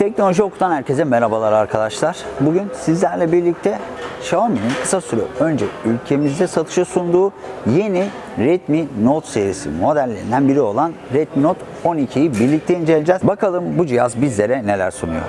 Teknoloji Oku'dan herkese merhabalar arkadaşlar. Bugün sizlerle birlikte Xiaomi'nin kısa süre önce ülkemizde satışa sunduğu yeni Redmi Note serisi modellerinden biri olan Redmi Note 12'yi birlikte inceleyeceğiz. Bakalım bu cihaz bizlere neler sunuyor.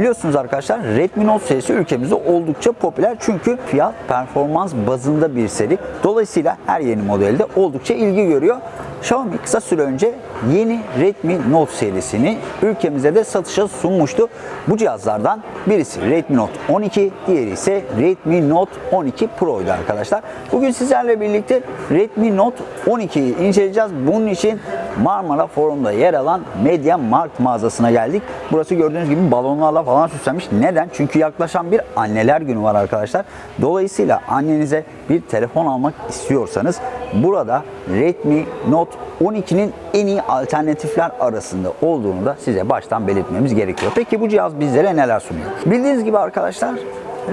Biliyorsunuz arkadaşlar Redmi Note serisi ülkemizde oldukça popüler çünkü fiyat performans bazında bir seri. Dolayısıyla her yeni modelde oldukça ilgi görüyor. Xiaomi kısa süre önce yeni Redmi Note serisini ülkemizde de satışa sunmuştu. Bu cihazlardan birisi Redmi Note 12, diğeri ise Redmi Note 12 Pro'ydu arkadaşlar. Bugün sizlerle birlikte Redmi Note 12'yi inceleyeceğiz. Bunun için Marmara Forum'da yer alan Media Markt mağazasına geldik. Burası gördüğünüz gibi balonlarla falan süslenmiş. Neden? Çünkü yaklaşan bir anneler günü var arkadaşlar. Dolayısıyla annenize bir telefon almak istiyorsanız burada Redmi Note 12'nin en iyi alternatifler arasında olduğunu da size baştan belirtmemiz gerekiyor. Peki bu cihaz bizlere neler sunuyor? Bildiğiniz gibi arkadaşlar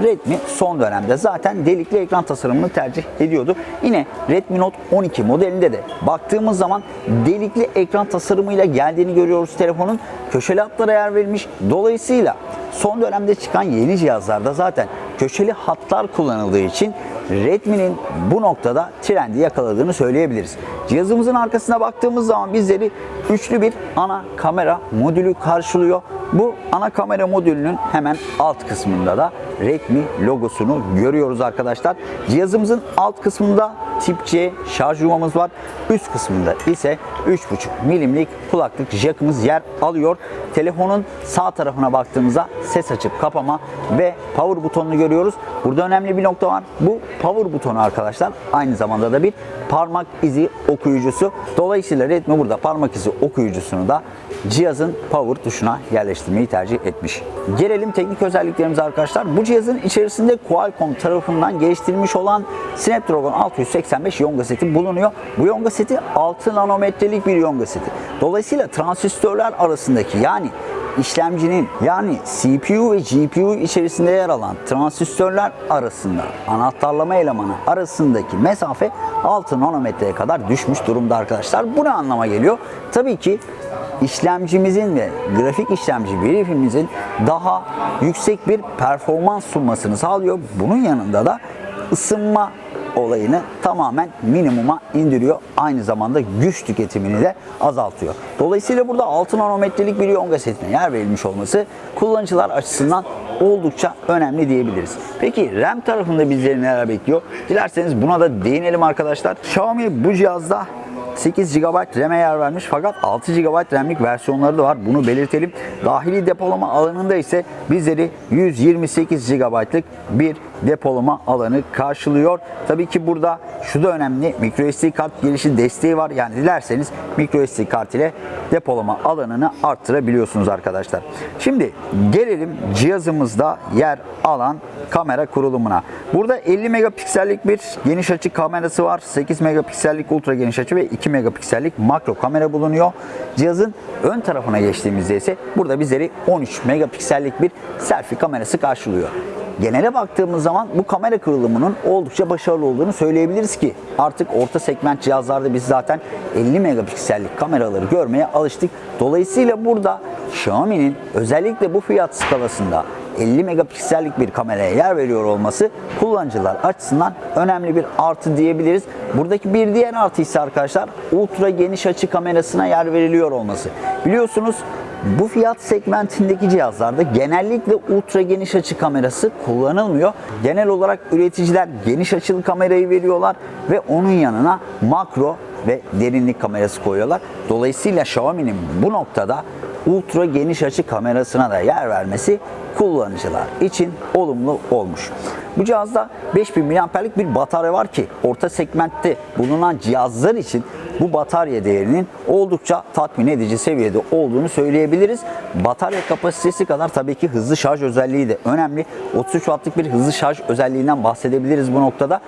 Redmi son dönemde zaten delikli ekran tasarımını tercih ediyordu. Yine Redmi Note 12 modelinde de baktığımız zaman delikli ekran tasarımıyla geldiğini görüyoruz telefonun. Köşeli hatlara yer verilmiş. Dolayısıyla son dönemde çıkan yeni cihazlarda zaten köşeli hatlar kullanıldığı için Redmi'nin bu noktada trendi yakaladığını söyleyebiliriz. Cihazımızın arkasına baktığımız zaman bizleri üçlü bir ana kamera modülü karşılıyor. Bu ana kamera modülünün hemen alt kısmında da Redmi logosunu görüyoruz arkadaşlar. Cihazımızın alt kısmında tip C şarj yuvamız var. Üst kısmında ise 3.5 milimlik kulaklık jackımız yer alıyor. Telefonun sağ tarafına baktığımızda ses açıp kapama ve power butonunu görüyoruz. Burada önemli bir nokta var. Bu power butonu arkadaşlar aynı zamanda da bir parmak izi okuyucusu. Dolayısıyla Redmi burada parmak izi okuyucusunu da cihazın power tuşuna yerleştirmeyi tercih etmiş. Gelelim teknik özelliklerimize arkadaşlar. Bu cihazın içerisinde Qualcomm tarafından geliştirilmiş olan Snapdragon 685 Yonga seti bulunuyor. Bu Yonga seti 6 nanometrelik bir Yonga seti. Dolayısıyla transistörler arasındaki yani işlemcinin yani CPU ve GPU içerisinde yer alan transistörler arasında anahtarlama elemanı arasındaki mesafe 6 nanometreye kadar düşmüş durumda arkadaşlar. Bu ne anlama geliyor? Tabii ki işlemcimizin ve grafik işlemci birikimimizin daha yüksek bir performans sunmasını sağlıyor. Bunun yanında da ısınma olayını tamamen minimuma indiriyor. Aynı zamanda güç tüketimini de azaltıyor. Dolayısıyla burada 6 nanometrelik bir Yonga setine yer verilmiş olması kullanıcılar açısından oldukça önemli diyebiliriz. Peki RAM tarafında bizleri neler bekliyor? Dilerseniz buna da değinelim arkadaşlar. Xiaomi bu cihazda 8 GB RAM'e yer vermiş fakat 6 GB RAM'lik versiyonları da var. Bunu belirtelim. Dahili depolama alanında ise bizleri 128 GB'lık bir depolama alanı karşılıyor. Tabii ki burada şu da önemli. microSD kart girişi desteği var. Yani dilerseniz microSD kart ile depolama alanını arttırabiliyorsunuz arkadaşlar. Şimdi gelelim cihazımızda yer alan kamera kurulumuna. Burada 50 megapiksellik bir geniş açı kamerası var. 8 megapiksellik ultra geniş açı ve 2 megapiksellik makro kamera bulunuyor. Cihazın ön tarafına geçtiğimizde ise burada bizleri 13 megapiksellik bir selfie kamerası karşılıyor. Genele baktığımız zaman bu kamera kurulumunun oldukça başarılı olduğunu söyleyebiliriz ki artık orta segment cihazlarda biz zaten 50 megapiksellik kameraları görmeye alıştık. Dolayısıyla burada Xiaomi'nin özellikle bu fiyat skalasında 50 megapiksellik bir kameraya yer veriyor olması kullanıcılar açısından önemli bir artı diyebiliriz. Buradaki bir diğer artı ise arkadaşlar ultra geniş açı kamerasına yer veriliyor olması. Biliyorsunuz bu fiyat segmentindeki cihazlarda genellikle ultra geniş açı kamerası kullanılmıyor. Genel olarak üreticiler geniş açılı kamerayı veriyorlar ve onun yanına makro ve derinlik kamerası koyuyorlar. Dolayısıyla Xiaomi'nin bu noktada ultra geniş açı kamerasına da yer vermesi kullanıcılar için olumlu olmuş. Bu cihazda 5000 mAh'lik bir batarya var ki orta segmentte bulunan cihazlar için bu batarya değerinin oldukça tatmin edici seviyede olduğunu söyleyebiliriz. Batarya kapasitesi kadar tabii ki hızlı şarj özelliği de önemli. 33 wattlık bir hızlı şarj özelliğinden bahsedebiliriz bu noktada.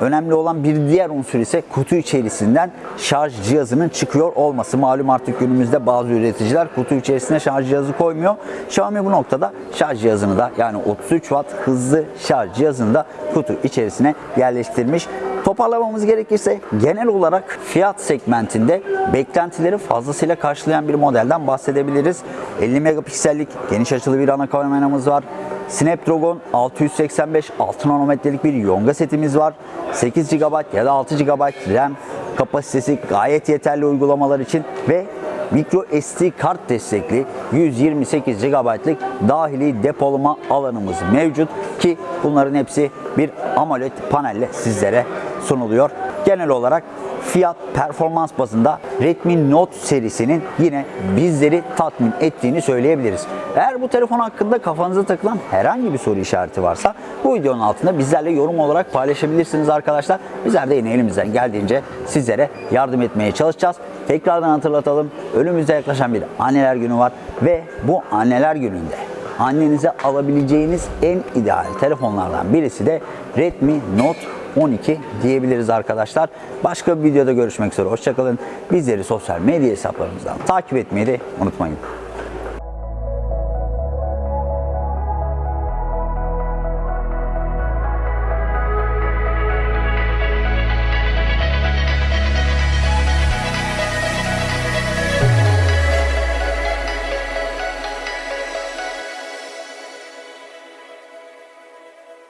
Önemli olan bir diğer unsur ise kutu içerisinden şarj cihazının çıkıyor olması. Malum artık günümüzde bazı üreticiler kutu içerisine şarj cihazı koymuyor. Xiaomi bu noktada şarj cihazını da yani 33 watt hızlı şarj cihazını da kutu içerisine yerleştirmiş. Toparlamamız gerekirse genel olarak fiyat segmentinde beklentileri fazlasıyla karşılayan bir modelden bahsedebiliriz. 50 megapiksellik geniş açılı bir ana kameramız var. Snapdragon 685 6 nanometrelik bir Yonga setimiz var. 8 GB ya da 6 GB RAM kapasitesi gayet yeterli uygulamalar için ve micro SD kart destekli 128 GB'lık dahili depolama alanımız mevcut ki bunların hepsi bir AMOLED panelle sizlere sunuluyor. Genel olarak fiyat performans bazında Redmi Note serisinin yine bizleri tatmin ettiğini söyleyebiliriz. Eğer bu telefon hakkında kafanıza takılan herhangi bir soru işareti varsa bu videonun altında bizlerle yorum olarak paylaşabilirsiniz arkadaşlar. Bizler de yine elimizden geldiğince sizlere yardım etmeye çalışacağız. Tekrardan hatırlatalım. Önümüzde yaklaşan bir anneler günü var ve bu anneler gününde annenize alabileceğiniz en ideal telefonlardan birisi de Redmi Note 12 diyebiliriz arkadaşlar. Başka bir videoda görüşmek üzere. Hoşçakalın. Bizleri sosyal medya hesaplarımızdan takip etmeyi de unutmayın.